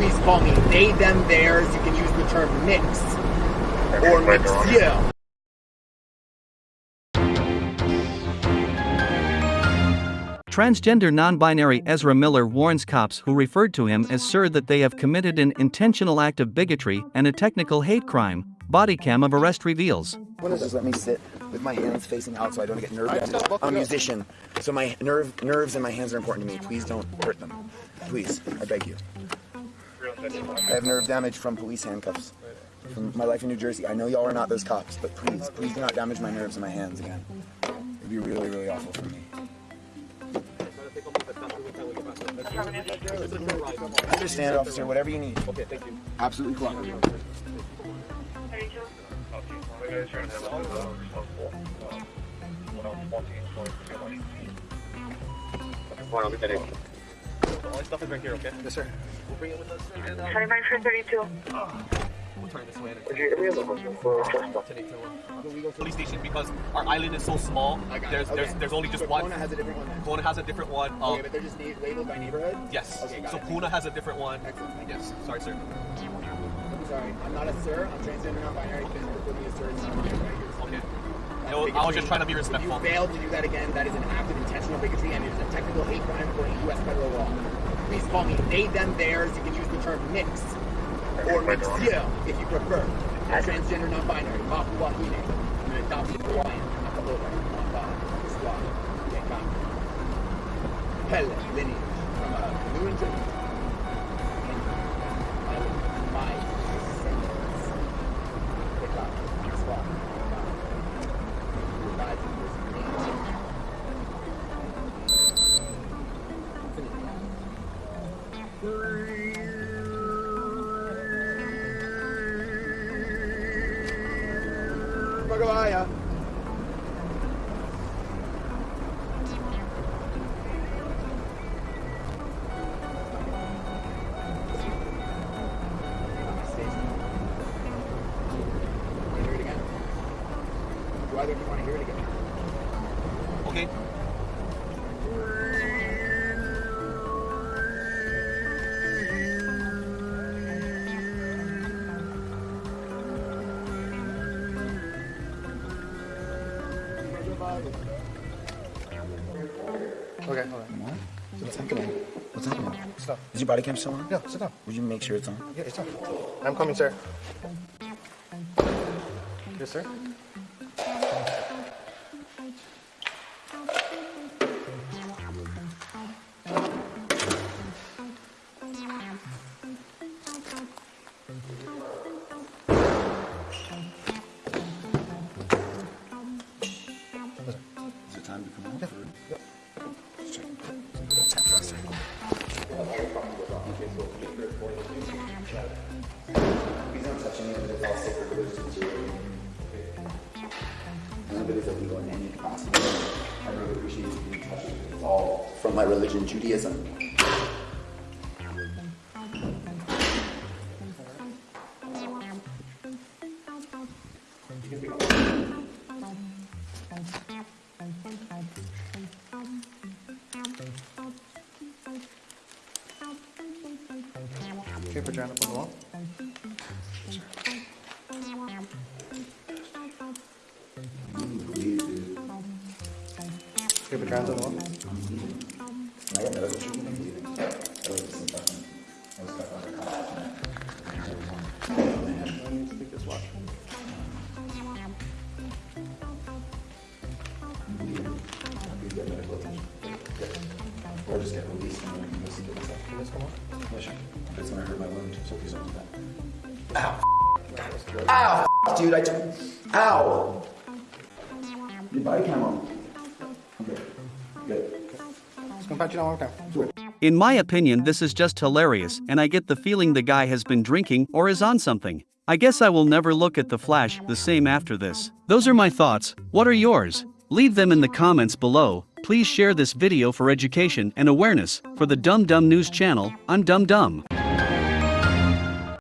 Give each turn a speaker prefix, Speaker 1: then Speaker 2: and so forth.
Speaker 1: please call me they, them, theirs. You can use the term mix or mixio.
Speaker 2: Transgender non-binary Ezra Miller warns cops who referred to him as Sir that they have committed an intentional act of bigotry and a technical hate crime. Body cam of arrest reveals.
Speaker 1: Just let me sit with my hands facing out so I don't get nervous. I'm a musician, so my nerve, nerves and my hands are important to me. Please don't hurt them. Please, I beg you. I have nerve damage from police handcuffs. From my life in New Jersey. I know y'all are not those cops, but please, please do not damage my nerves and my hands again. It'd be really, really awful for me. I understand, officer. Whatever you need. Okay, thank you. Absolutely cooperative.
Speaker 3: All my stuff is right here, okay? Yes, sir. We'll bring it with us. And, uh,
Speaker 4: 29 for 32.
Speaker 3: we'll turn this way. Today to uh, police station because our island is so small. There's there's there's only just one.
Speaker 1: Kona has a different one.
Speaker 3: Kona has a different one. Um,
Speaker 1: Okay, but they're just labeled by neighborhood?
Speaker 3: yes.
Speaker 1: Okay,
Speaker 3: so
Speaker 1: it.
Speaker 3: Puna has a different one.
Speaker 1: Excellent, thank you.
Speaker 3: Yes. Sorry, sir.
Speaker 1: I'm sorry. I'm not a sir. I'm transgender, non-binary. Please don't put me a sir. That's
Speaker 3: I was- I was
Speaker 1: bigotry.
Speaker 3: just trying to be
Speaker 1: If
Speaker 3: respectful.
Speaker 1: you fail to do that again, that is an act of intentional bigotry and it is a technical hate crime according to U.S. federal law. Please call me they, them, theirs. You can use the term mix or mixio if you prefer. I'm transgender, non-binary. Mapu Wahine. I'm an adopted Hawaiian. Nakalola. Mamba. Swat. Tekam. Pele lineage from a New England. Magawaya. Hear it again? Do either of you want to hear it again?
Speaker 3: Okay.
Speaker 5: Okay, hold on.
Speaker 1: What's happening? What's happening?
Speaker 5: Stop.
Speaker 1: Is your body cam still on?
Speaker 5: Yeah, sit down.
Speaker 1: Would you make sure it's on?
Speaker 5: Yeah, it's on. I'm coming, sir. Yes, sir.
Speaker 1: Is it time to come you. I really appreciate you being touched. All from my religion, Judaism.
Speaker 5: Okay, put hand up on the wall. Okay, hands on the wall. I need to take this watch.
Speaker 1: Or just get released and then I can go see it myself.
Speaker 5: Can this come on?
Speaker 1: Yeah, sure. That's when I hurt my wound, so please don't do that. Ow. Ow. Dude, I took. Ow. Your body cam on. Okay. Good.
Speaker 5: Just gonna pat you down one more time.
Speaker 2: In my opinion, this is just hilarious, and I get the feeling the guy has been drinking or is on something. I guess I will never look at the Flash the same after this. Those are my thoughts. What are yours? Leave them in the comments below. Please share this video for education and awareness. For the Dumb Dumb News channel, I'm Dumb Dumb.